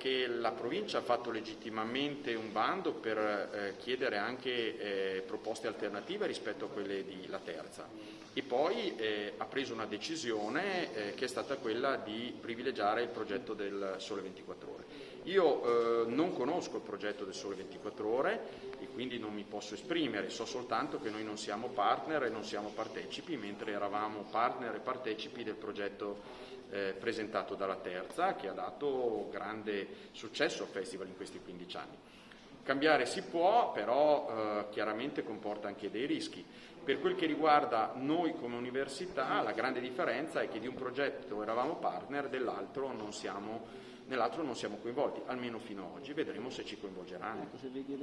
che la provincia ha fatto legittimamente un bando per eh, chiedere anche eh, proposte alternative rispetto a quelle di La Terza e poi eh, ha preso una decisione eh, che è stata quella di privilegiare il progetto del Sole 24 Ore. Io eh, non conosco il progetto del Sole 24 Ore e quindi non mi posso esprimere, so soltanto che noi non siamo partner e non siamo partecipi, mentre eravamo partner e partecipi del progetto eh, presentato dalla Terza, che ha dato grande successo al Festival in questi 15 anni. Cambiare si può, però eh, chiaramente comporta anche dei rischi. Per quel che riguarda noi come università, la grande differenza è che di un progetto eravamo partner, dell'altro non siamo nell'altro non siamo coinvolti, almeno fino ad oggi, vedremo se ci coinvolgeranno. Ecco, se vedi